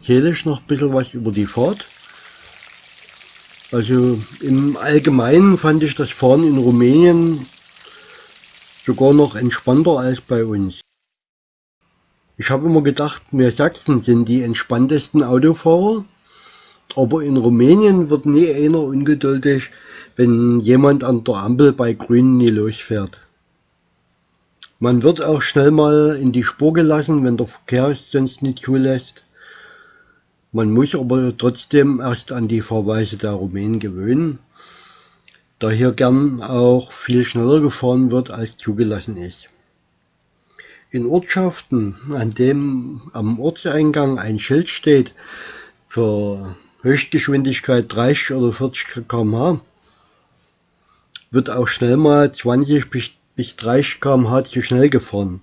Erzähle ich noch ein bisschen was über die Fahrt. Also im Allgemeinen fand ich das Fahren in Rumänien sogar noch entspannter als bei uns. Ich habe immer gedacht, wir Sachsen sind die entspanntesten Autofahrer, aber in Rumänien wird nie einer ungeduldig, wenn jemand an der Ampel bei Grün nie losfährt. Man wird auch schnell mal in die Spur gelassen, wenn der Verkehr es sonst nicht zulässt. Man muss aber trotzdem erst an die Fahrweise der Rumänen gewöhnen, da hier gern auch viel schneller gefahren wird als zugelassen ist. In Ortschaften, an dem am Ortseingang ein Schild steht für Höchstgeschwindigkeit 30 oder 40 km/h, wird auch schnell mal 20 bis 30 km/h zu schnell gefahren.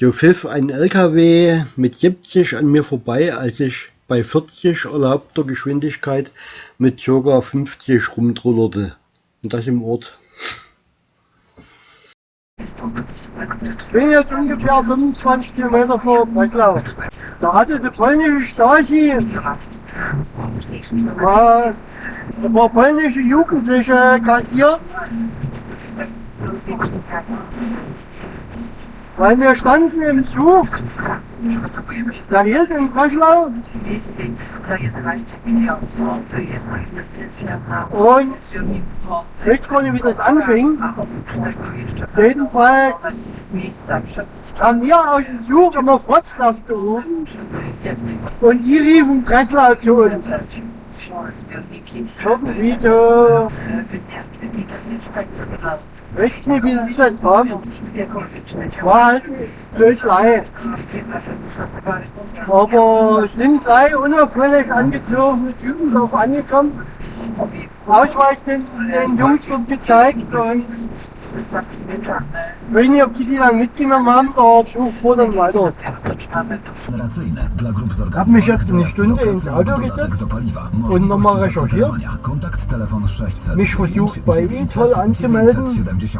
So pfiff ein LKW mit 70 an mir vorbei, als ich bei 40 erlaubter Geschwindigkeit mit ca. 50 rumtrullerte. Und das im Ort. Ich bin jetzt ungefähr 25 Kilometer vor Breslau. Da hatte die polnische Stasi mal ein paar polnische Jugendliche kassiert weil wir standen im Zug, der hielt in Breslau und gar nicht, wie das anfing. Jedenfalls haben wir aus dem Zug immer Wroclaw gerufen und die riefen Breslau zu uns. Irgendwie so weiß nicht, wie, wie das war. War halt Blödlei. Aber sind drei unauffällig angezogene Typen drauf angekommen. Ausweis den, den Jungs wird gezeigt und ich weiß nicht, ob die die dann mitgenommen haben, da such vor dann weiter. Ich habe mich jetzt eine Stunde ins Auto gesetzt und nochmal recherchiert. Mich versucht bei eToll anzumelden. Ich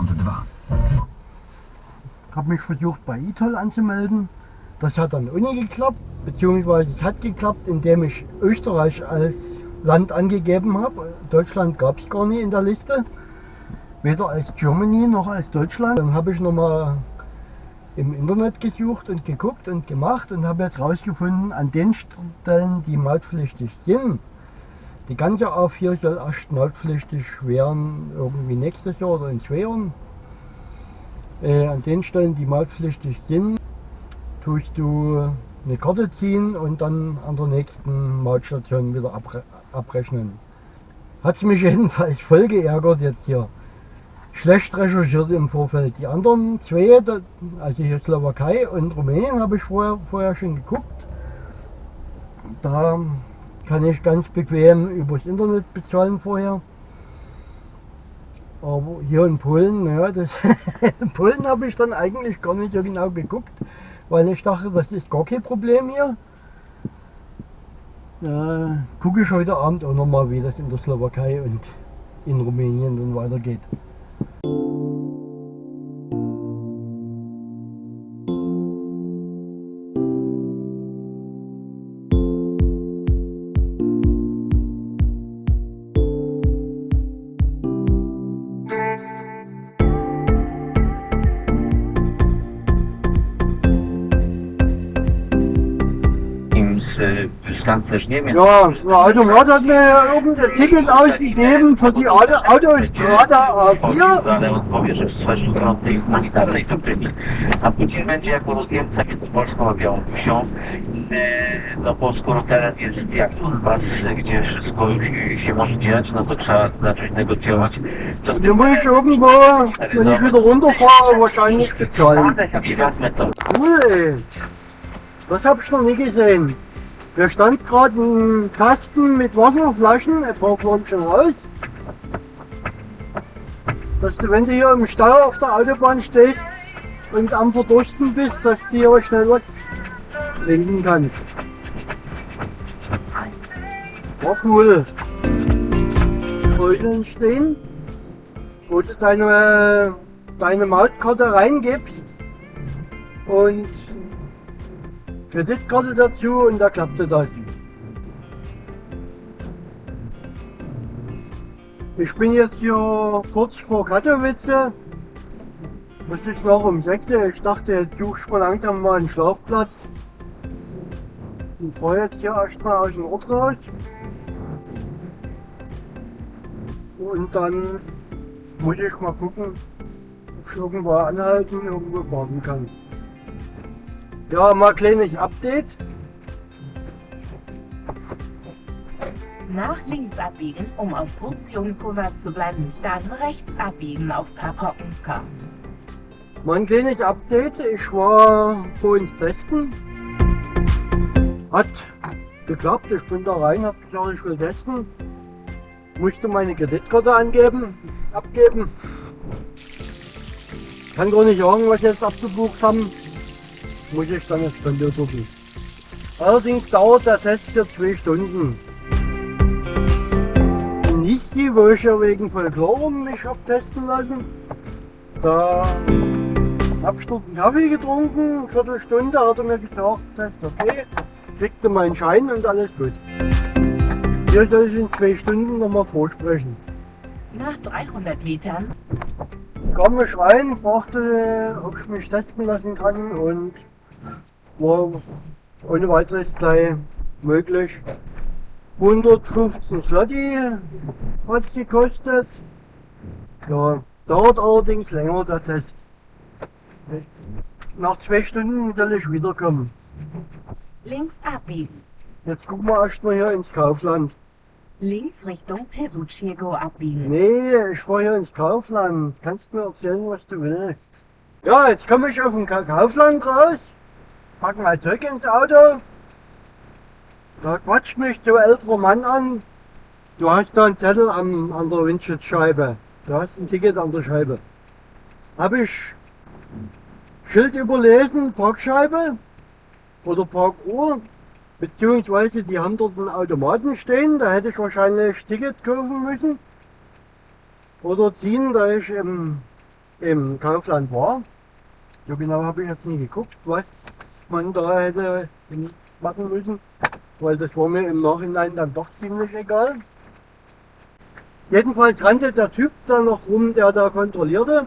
habe mich versucht bei eToll anzumelden. Das hat dann auch nicht geklappt, beziehungsweise es hat geklappt, indem ich Österreich als Land angegeben habe. Deutschland gab es gar nicht in der Liste weder als Germany noch als Deutschland. Dann habe ich nochmal im Internet gesucht und geguckt und gemacht und habe jetzt rausgefunden, an den Stellen, die mautpflichtig sind, die ganze A4 soll erst mautpflichtig werden, irgendwie nächstes Jahr oder in zwei Jahren. Äh, an den Stellen, die mautpflichtig sind, tust du eine Karte ziehen und dann an der nächsten Mautstation wieder abre abrechnen. Hat mich jedenfalls voll geärgert jetzt hier schlecht recherchiert im Vorfeld. Die anderen zwei, also hier Slowakei und Rumänien, habe ich vorher, vorher schon geguckt. Da kann ich ganz bequem übers Internet bezahlen vorher. Aber hier in Polen, naja, das in Polen habe ich dann eigentlich gar nicht so genau geguckt, weil ich dachte, das ist gar kein Problem hier. Da gucke ich heute Abend auch nochmal, wie das in der Slowakei und in Rumänien dann weitergeht. Ja, der Automat hat mir irgendein Ticket ausgegeben für die Auto Autostrada A4. Ale odpowie, że w swojej fronty humanitarnej to prymi. A później będzie jako rozjemca między Polską a Białorusią. No bo skoro teren jest jak Donbas, gdzie wszystko już się może dziać, no to trzeba zacząć negocjować. Co z Du musst irgendwo, wenn ich wieder runterfahre, wahrscheinlich bezahlen. Ich. Cool. Das hab ich noch nie gesehen. Da stand gerade ein Kasten mit Wasserflaschen, ein paar waren schon raus. Dass du, wenn du hier im Stau auf der Autobahn stehst und am Verdursten bist, dass du hier schnell was trinken kannst. War cool. Beuteln stehen, wo du deine, deine Mautkarte reingibst und Kreditkarte dazu und da klappte das. Ich bin jetzt hier kurz vor Katowice. Es ist noch um 6 Uhr. Ich dachte, jetzt suche ich mal langsam mal einen Schlafplatz. Und fahre jetzt hier erstmal aus dem Ort raus. Und dann muss ich mal gucken, ob ich irgendwo anhalten, irgendwo parken kann. Ja, mal kleines Update. Nach links abbiegen, um auf Portionkurve zu bleiben, dann rechts abbiegen auf Perpockenska. Mein kleines Update, ich war vorhin testen. Hat geklappt, ich bin da rein, hab gesagt, ich will testen. Musste meine Kreditkarte angeben, abgeben. Kann gar nicht sagen, was jetzt abgebucht haben. Muss ich dann jetzt Konto gucken. Allerdings dauert der Test für zwei Stunden. Nicht die, wo ich ja wegen Folklorum mich hab testen lassen. Da hab ich einen Kaffee getrunken, eine Viertelstunde hat er mir gesagt, Test okay, kriegte meinen Schein und alles gut. Hier soll ich in zwei Stunden nochmal vorsprechen. Nach 300 Metern kam ich rein, fragte, ob ich mich testen lassen kann und war ohne weiteres gleich möglich. 115 Slotti hat es gekostet. Ja, dauert allerdings länger der Test. Nach zwei Stunden soll ich wiederkommen. links abbiegen. Jetzt gucken wir erstmal hier ins Kaufland. Links Richtung Pesuchego abbiegen. Nee, ich fahre hier ins Kaufland. Kannst mir erzählen, was du willst. Ja, jetzt komme ich auf dem Ka Kaufland raus, pack mein Zeug ins Auto. Da quatscht mich so älterer Mann an. Du hast da einen Zettel am, an der Windschutzscheibe. Du hast ein Ticket an der Scheibe. Hab ich Schild überlesen, Parkscheibe oder Parkuhr. Beziehungsweise die haben dort einen Automaten stehen, da hätte ich wahrscheinlich Ticket kaufen müssen. Oder ziehen, da ich im, im Kaufland war. So genau habe ich jetzt nie geguckt, was man da hätte machen müssen, weil das war mir im Nachhinein dann doch ziemlich egal. Jedenfalls rannte der Typ da noch rum, der da kontrollierte.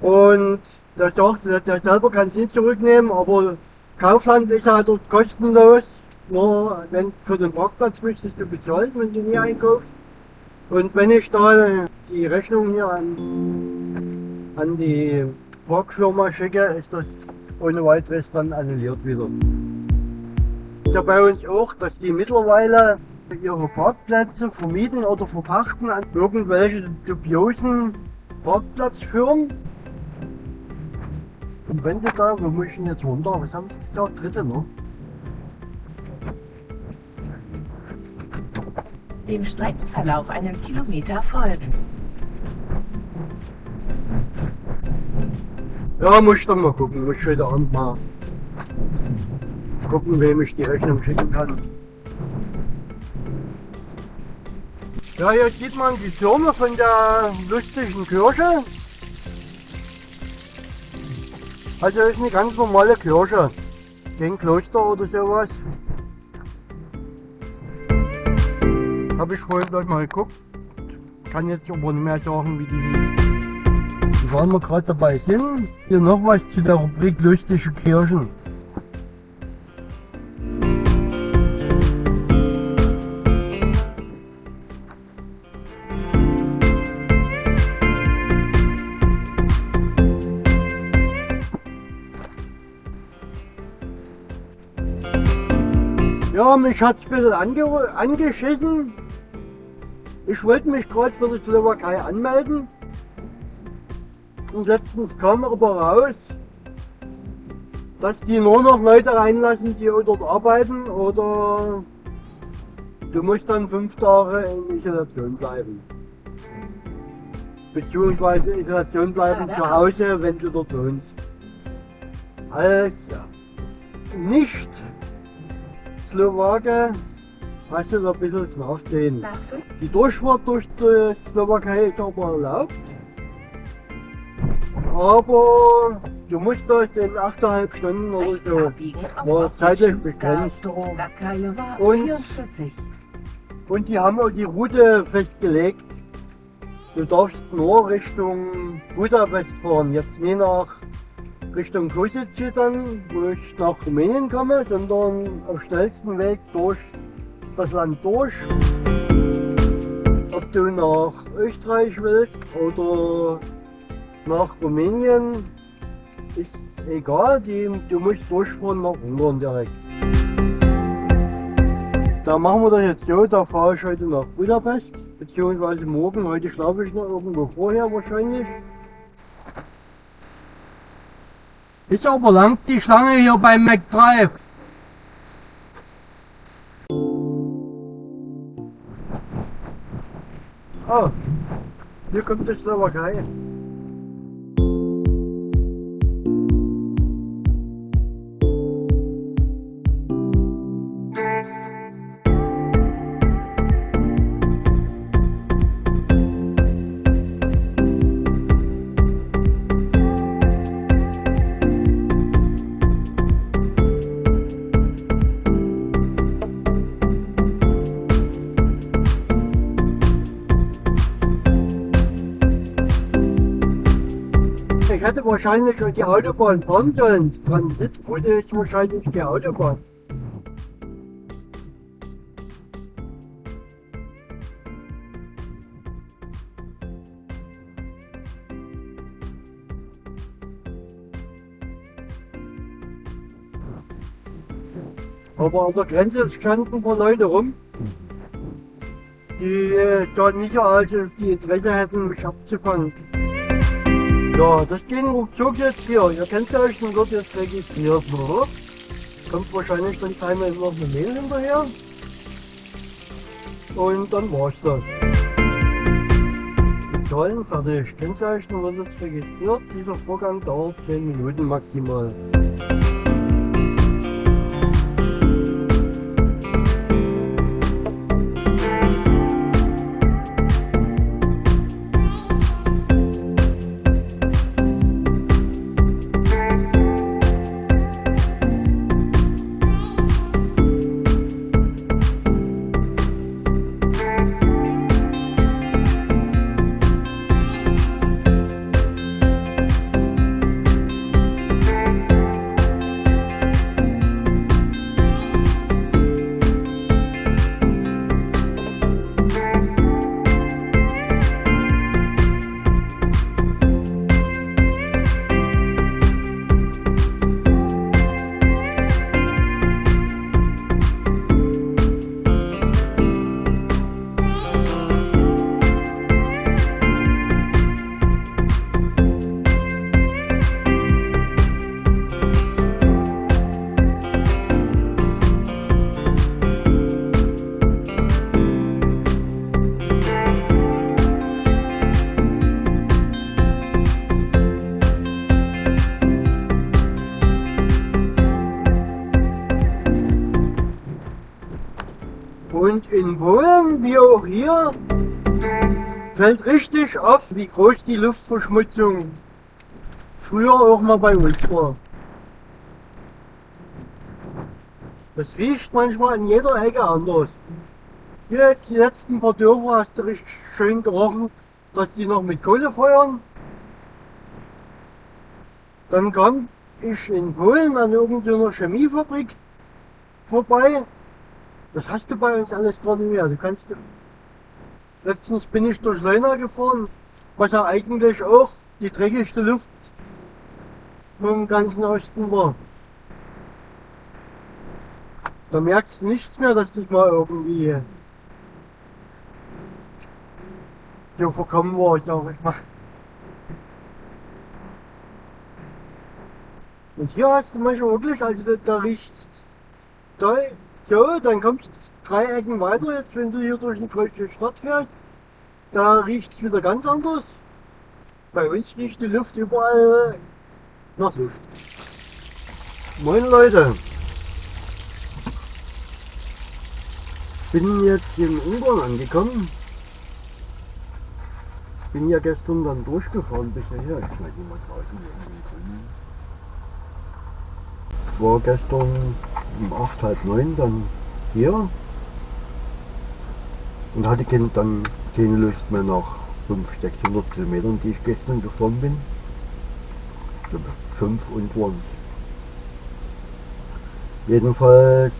Und der sagte, der selber kann es nicht zurücknehmen, aber Kaufland ist ja dort kostenlos. Nur wenn für den Parkplatz müsstest du bezahlen, wenn du nie einkaufst. Und wenn ich da die Rechnung hier an, an die Parkfirma schicke, ist das ohne weiteres dann annulliert wieder. Ist ja bei uns auch, dass die mittlerweile ihre Parkplätze vermieten oder verpachten an irgendwelche dubiosen Parkplatzfirmen. Und wenn du da, wo muss ich denn jetzt runter? Was haben sie gesagt? Dritte, ne? Dem Streckenverlauf einen Kilometer folgen. Ja, muss ich dann mal gucken. Muss ich heute Abend mal gucken, wem ich die Rechnung schicken kann. Ja, hier sieht man die Türme von der lustigen Kirche. Also ist eine ganz normale Kirche. Kein Kloster oder sowas. Habe ich vorhin gleich mal geguckt. Kann jetzt aber nicht mehr sagen, wie die waren wir gerade dabei sind. Hier noch was zu der Rubrik lustige Kirchen. Ja, mich hat's ein bisschen ange angeschissen. Ich wollte mich gerade für die Slowakei anmelden. Und letztens kam aber raus, dass die nur noch Leute reinlassen, die dort arbeiten oder du musst dann fünf Tage in Isolation bleiben. Beziehungsweise Isolation bleiben zu Hause, wenn du dort wohnst. Also, nicht Slowake hast du da ein bisschen das Nachsehen. Die Durchfahrt durch die Slowakei ist aber erlaubt. Aber du musst das in 8,5 Stunden oder so. war zeitlich begrenzt. Und- 44. Und die haben auch die Route festgelegt. Du darfst nur Richtung Budapest fahren, jetzt nicht nach Richtung Kosice dann, wo ich nach Rumänien komme, sondern auf schnellsten Weg durch das Land durch. Ob du nach Österreich willst oder nach Rumänien, ist egal, die, du musst durchfahren nach Ungarn direkt. Da machen wir das jetzt so, da fahre ich heute nach Budapest, beziehungsweise morgen, heute schlafe ich noch irgendwo vorher wahrscheinlich. Ist aber lang die Schlange hier beim McDrive. Oh, hier kommt die Slowakei. Wahrscheinlich die Autobahn fahren sollen. Transitbude ist wahrscheinlich die Autobahn. Aber an der Grenze standen ein paar Leute rum, die äh, da nicht so also die Interesse hätten, mich abzufangen. Ja, das ging ruckzuck jetzt hier. Ihr und wird jetzt registriert. Ne? Kommt wahrscheinlich dann einmal noch eine Mail hinterher. Und dann war's das. Toll, fertig. Kennzeichen wird jetzt registriert. Dieser Vorgang dauert 10 Minuten maximal. Und in Polen, wie auch hier, fällt richtig auf, wie groß die Luftverschmutzung früher auch mal bei uns war. Das riecht manchmal an jeder Ecke anders. Hier jetzt die letzten paar Dörfer hast du richtig schön gerochen, dass die noch mit Kohle feuern. Dann kam ich in Polen an irgendeiner Chemiefabrik vorbei. Das hast du bei uns alles gar nicht mehr. Du kannst. Letztens bin ich durch Leuna gefahren, was ja eigentlich auch die dreckigste Luft vom ganzen Osten war. Da merkst du nichts mehr, dass das mal irgendwie so verkommen war, sag ich mal. Und hier hast du manchmal wirklich, also da, riecht da, so, dann kommst du drei Ecken weiter, jetzt wenn du hier durch eine große Stadt fährst, da riecht es wieder ganz anders. Bei uns riecht die Luft überall nach Luft. Moin Leute! Bin jetzt in Ungarn angekommen. Bin ja gestern dann durchgefahren bis hierher. Ich schneide mal draußen drin. War gestern um 8, halb 9 dann hier und hatte dann keine Lust mehr nach 500, 600 Kilometern, die ich gestern gefahren bin. Ich glaube, 5 und waren Jedenfalls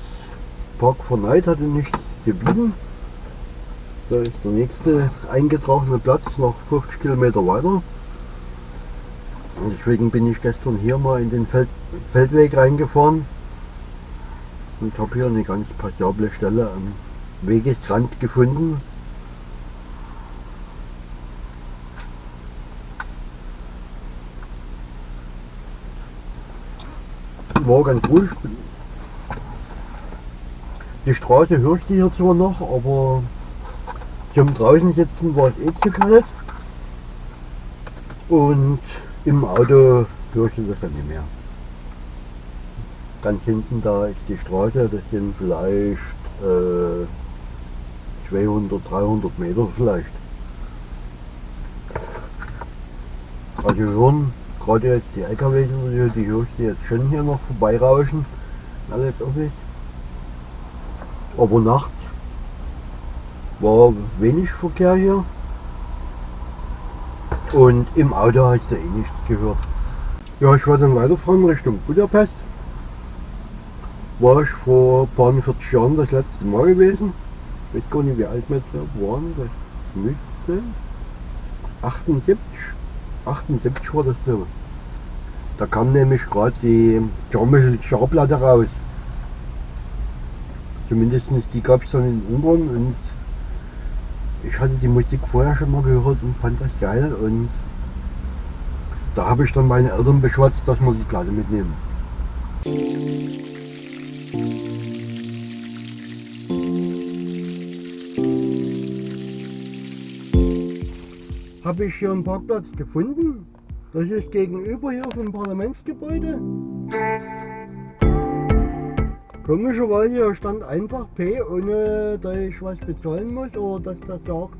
Park for Night hatte nichts geblieben. Da ist der nächste eingetragene Platz noch 50 Kilometer weiter. Und deswegen bin ich gestern hier mal in den Feld, Feldweg reingefahren und habe hier eine ganz passable Stelle am Wegesrand gefunden. War ganz ruhig. Die Straße hörst du hier zwar noch, aber zum draußen sitzen war es eh zu kalt. Und im Auto hörst du das dann nicht mehr. Ganz hinten da ist die Straße, das sind vielleicht äh, 200, 300 Meter vielleicht. Also hören gerade jetzt die LKWs, die hörst du jetzt schon hier noch vorbeirauschen. Alles offen. Aber nachts war wenig Verkehr hier. Und im Auto hast du eh nichts gehört. Ja, ich war dann weiterfahren Richtung Budapest. War ich vor ein paar 40 Jahren das letzte Mal gewesen. Ich weiß gar nicht, wie alt wir jetzt waren. Das müsste 78. 78 war das so. Da kam nämlich gerade die Charmische Scharplatte raus. Zumindest die gab es dann in Ungarn und ich hatte die Musik vorher schon mal gehört und fand das geil und da habe ich dann meine Eltern beschwatzt, dass wir die Platte mitnehmen. Habe ich hier einen Parkplatz gefunden? Das ist gegenüber hier vom Parlamentsgebäude. Komischerweise stand einfach P, ohne dass ich was bezahlen muss oder dass das sagt,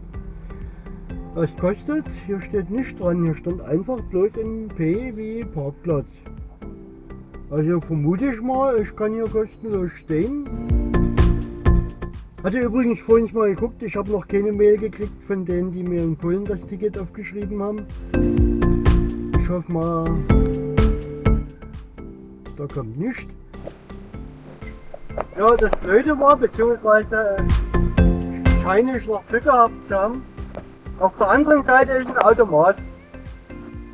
was kostet. Hier steht nicht dran, hier stand einfach bloß ein P wie Parkplatz. Also vermute ich mal, ich kann hier kostenlos stehen. Hatte übrigens vorhin mal geguckt, ich habe noch keine Mail gekriegt von denen, die mir in Polen das Ticket aufgeschrieben haben. Ich hoffe mal, da kommt nichts. Ja, das Blöde war, beziehungsweise scheine ich noch Glück gehabt zu haben. Auf der anderen Seite ist ein Automat.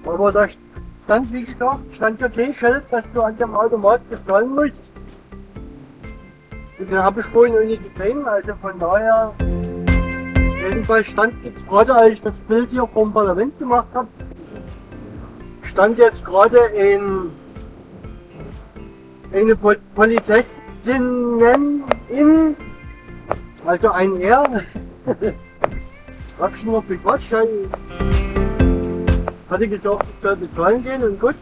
Aber da stand, wie gesagt, stand ja kein Schild, dass du an dem Automat bezahlen musst. Und den habe ich vorhin noch nicht gesehen, also von daher. Jedenfalls stand jetzt gerade, als ich das Bild hier vom Parlament gemacht habe, stand jetzt gerade in eine Polizei Innen, in, also ein R. Hab schon noch bequatscht, hatte gesagt, ich soll bezahlen gehen und gut.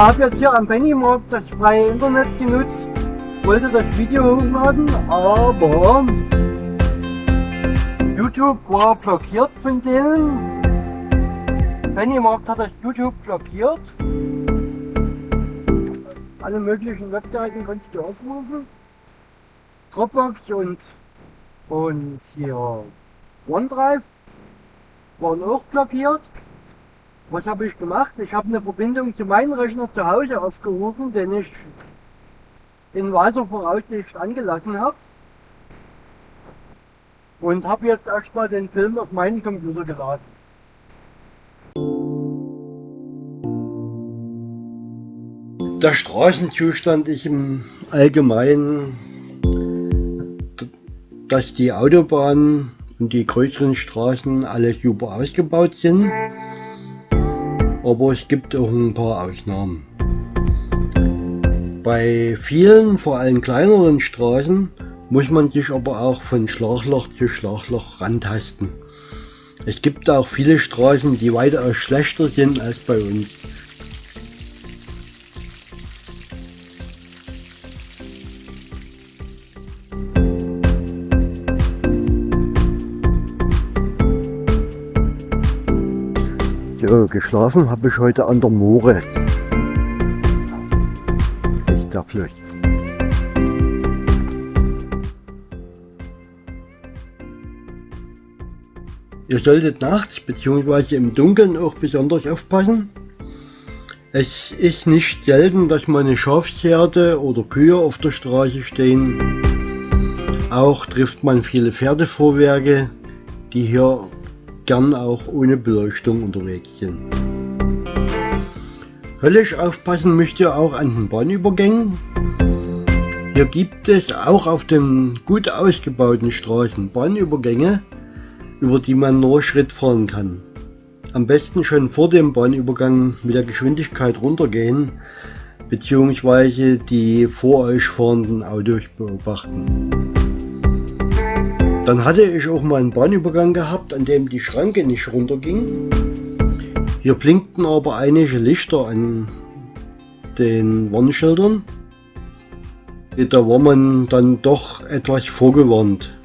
Habe jetzt hier am Pennymarkt das freie Internet genutzt, wollte das Video hochladen, aber YouTube war blockiert von denen. Pennymarkt hat das YouTube blockiert. Alle möglichen Webseiten konntest du aufrufen. Dropbox und, und hier OneDrive waren auch blockiert. Was habe ich gemacht? Ich habe eine Verbindung zu meinem Rechner zu Hause aufgerufen, den ich in Wasservoraussicht angelassen habe. Und habe jetzt erstmal den Film auf meinen Computer geladen. Der Straßenzustand ist im Allgemeinen, dass die Autobahnen und die größeren Straßen alle super ausgebaut sind. Aber es gibt auch ein paar Ausnahmen. Bei vielen, vor allem kleineren Straßen, muss man sich aber auch von Schlagloch zu Schlagloch rantasten. Es gibt auch viele Straßen, die weitaus schlechter sind als bei uns. Geschlafen habe ich heute an der Moore. Echt der Flucht. Ihr solltet nachts bzw. im Dunkeln auch besonders aufpassen. Es ist nicht selten, dass mal eine Schafsherde oder Kühe auf der Straße stehen. Auch trifft man viele Pferdevorwerke, die hier gern auch ohne Beleuchtung unterwegs sind. Höllisch aufpassen müsst ihr auch an den Bahnübergängen. Hier gibt es auch auf den gut ausgebauten Straßen Bahnübergänge, über die man nur Schritt fahren kann. Am besten schon vor dem Bahnübergang mit der Geschwindigkeit runtergehen bzw. die vor euch fahrenden Autos beobachten. Dann hatte ich auch mal einen Bahnübergang gehabt, an dem die Schranke nicht runterging. Hier blinkten aber einige Lichter an den Warnschildern. Da war man dann doch etwas vorgewarnt.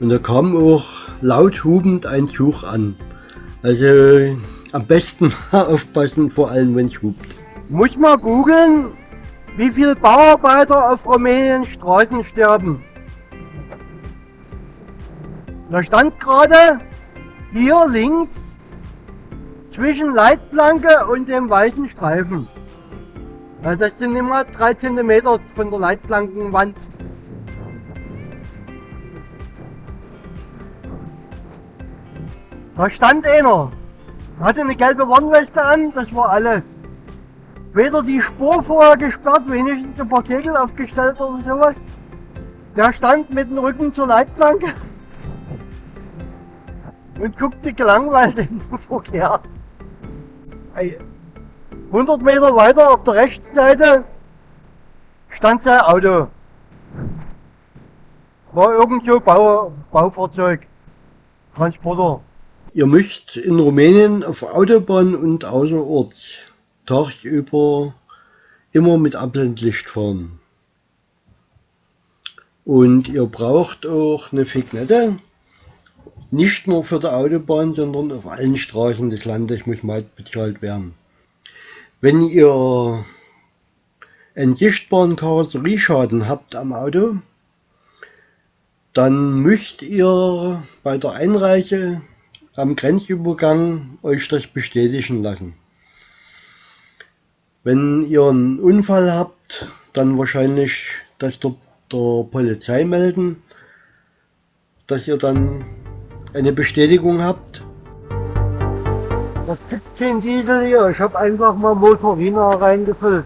Und da kam auch laut hubend ein Zug an. Also am besten aufpassen, vor allem wenn es hupt. Muss mal googeln, wie viele Bauarbeiter auf Rumäniens Straßen sterben. Da stand gerade hier links zwischen Leitplanke und dem weißen Streifen. Das sind immer 3 cm von der Leitplankenwand. Da stand einer, hatte eine gelbe Warnweste an, das war alles. Weder die Spur vorher gesperrt, wenigstens ein paar Kegel aufgestellt oder sowas. Der stand mit dem Rücken zur Leitplanke und guckte gelangweilt in den Verkehr. 100 Meter weiter auf der rechten Seite stand sein Auto. War irgend so Bau, Baufahrzeug, Transporter. Ihr müsst in Rumänien auf Autobahn und außerorts tagsüber immer mit Abblendlicht fahren. Und ihr braucht auch eine Fignette, nicht nur für die Autobahn, sondern auf allen Straßen des Landes muss Maut bezahlt werden. Wenn ihr einen sichtbaren Karosserieschaden habt am Auto, dann müsst ihr bei der Einreise am Grenzübergang euch das bestätigen lassen. Wenn ihr einen Unfall habt, dann wahrscheinlich das der, der Polizei melden, dass ihr dann eine Bestätigung habt. Das gibt kein Diesel hier, ich habe einfach mal Motorina reingefüllt.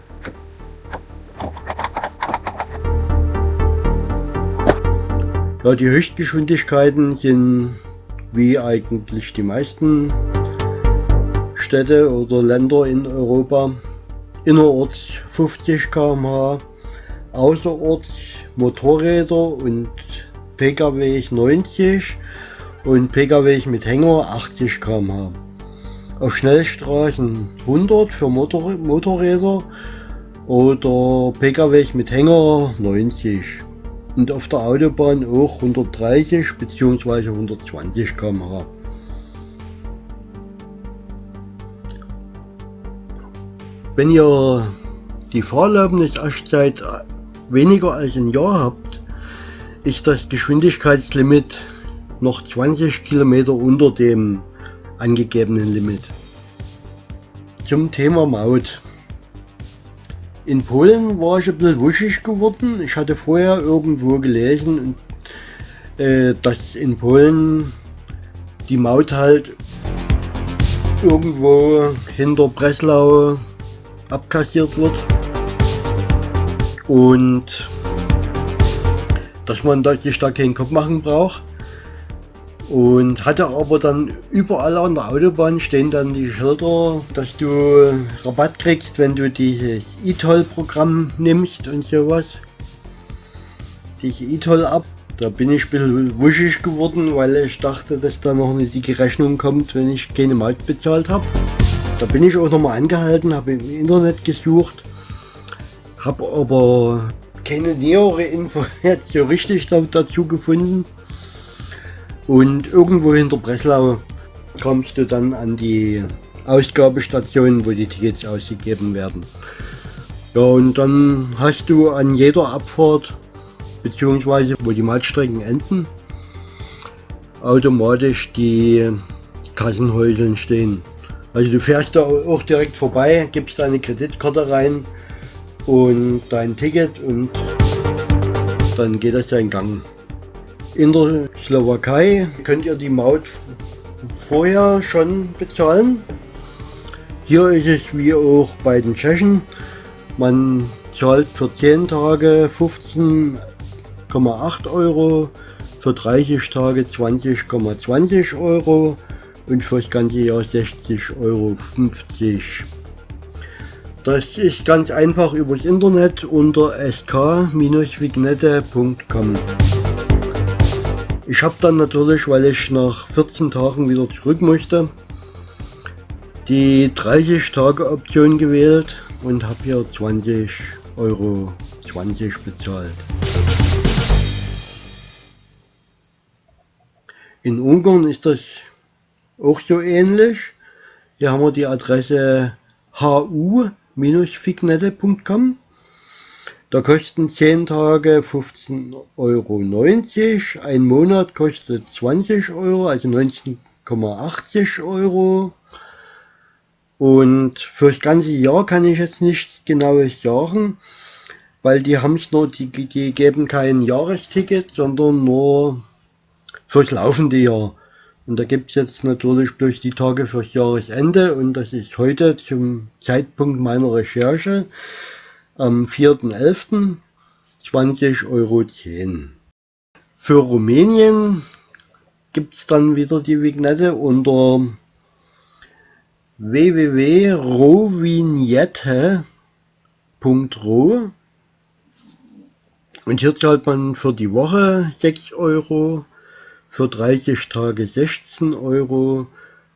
Ja, die Höchstgeschwindigkeiten sind wie eigentlich die meisten Städte oder Länder in Europa innerorts 50 km/h, außerorts Motorräder und Pkw 90 und Pkw mit Hänger 80 km/h. Auf Schnellstraßen 100 für Motor Motorräder oder Pkw mit Hänger 90 und auf der Autobahn auch 130 bzw. 120 km/h. Wenn ihr die Fahrerlaubnis erst seit weniger als ein Jahr habt, ist das Geschwindigkeitslimit noch 20 Kilometer unter dem angegebenen Limit. zum Thema Maut. In Polen war ich ein bisschen wuschig geworden. Ich hatte vorher irgendwo gelesen, äh, dass in Polen die Maut halt irgendwo hinter Breslau abkassiert wird. Und dass man sich da keinen Kopf machen braucht. Und hatte aber dann überall an der Autobahn stehen dann die Schilder, dass du Rabatt kriegst, wenn du dieses E-Toll-Programm nimmst und sowas. Diese E-Toll-App. Da bin ich ein bisschen wuschig geworden, weil ich dachte, dass da noch eine dicke Rechnung kommt, wenn ich keine Maut bezahlt habe. Da bin ich auch nochmal angehalten, habe im Internet gesucht, habe aber keine nähere Info jetzt so richtig dazu gefunden. Und irgendwo hinter Breslau kommst du dann an die Ausgabestation, wo die Tickets ausgegeben werden. Ja, und dann hast du an jeder Abfahrt, beziehungsweise wo die Mautstrecken enden, automatisch die Kassenhäuseln stehen. Also du fährst da auch direkt vorbei, gibst deine Kreditkarte rein und dein Ticket und dann geht das seinen Gang. In der Slowakei könnt ihr die Maut vorher schon bezahlen. Hier ist es wie auch bei den Tschechen. Man zahlt für 10 Tage 15,8 Euro, für 30 Tage 20,20 ,20 Euro und für das ganze Jahr 60,50 Euro. Das ist ganz einfach übers Internet unter sk-vignette.com. Ich habe dann natürlich, weil ich nach 14 Tagen wieder zurück musste, die 30 Tage Option gewählt und habe hier 20 Euro 20 bezahlt. In Ungarn ist das auch so ähnlich. Hier haben wir die Adresse hu-fignette.com. Da kosten 10 Tage 15,90 Euro. Ein Monat kostet 20 Euro, also 19,80 Euro. Und für das ganze Jahr kann ich jetzt nichts genaues sagen, weil die haben es nur, die, die geben kein Jahresticket, sondern nur fürs laufende Jahr. Und da gibt es jetzt natürlich bloß die Tage fürs Jahresende und das ist heute zum Zeitpunkt meiner Recherche am 4.11. 20,10 Euro. Für Rumänien gibt es dann wieder die Vignette unter www.rovignette.ro und hier zahlt man für die Woche 6 Euro, für 30 Tage 16 Euro,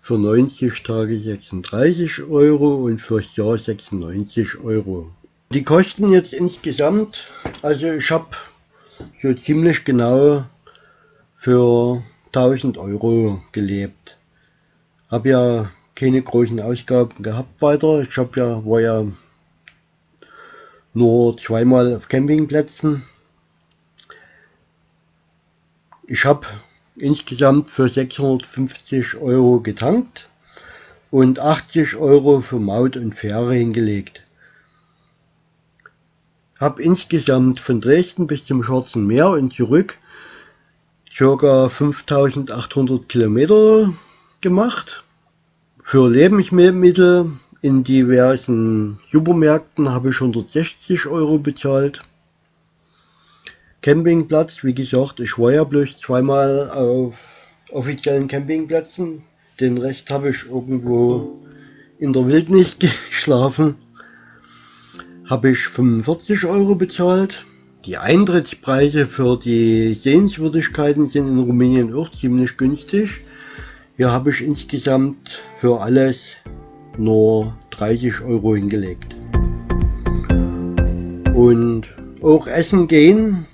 für 90 Tage 36 Euro und fürs Jahr 96 Euro. Die kosten jetzt insgesamt, also ich habe so ziemlich genau für 1000 Euro gelebt. Habe ja keine großen Ausgaben gehabt weiter. Ich habe ja, war ja nur zweimal auf Campingplätzen. Ich habe insgesamt für 650 Euro getankt und 80 Euro für Maut und Fähre hingelegt. Habe insgesamt von Dresden bis zum Schwarzen Meer und zurück ca. 5800 Kilometer gemacht. Für Lebensmittel in diversen Supermärkten habe ich 160 Euro bezahlt. Campingplatz, wie gesagt, ich war ja bloß zweimal auf offiziellen Campingplätzen. Den Rest habe ich irgendwo in der Wildnis geschlafen. Habe ich 45 Euro bezahlt. Die Eintrittspreise für die Sehenswürdigkeiten sind in Rumänien auch ziemlich günstig. Hier habe ich insgesamt für alles nur 30 Euro hingelegt. Und auch essen gehen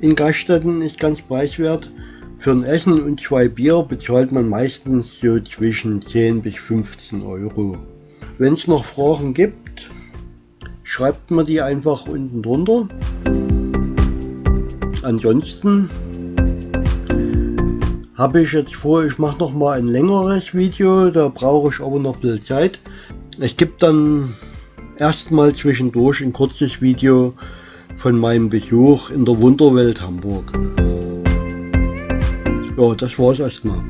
in Gaststätten ist ganz preiswert. Für ein Essen und zwei Bier bezahlt man meistens so zwischen 10 bis 15 Euro. Wenn es noch Fragen gibt, schreibt mir die einfach unten drunter. Ansonsten habe ich jetzt vor, ich mache noch mal ein längeres Video, da brauche ich aber noch ein bisschen Zeit. Es gibt dann erstmal zwischendurch ein kurzes Video von meinem Besuch in der Wunderwelt Hamburg. Ja, das war's erstmal.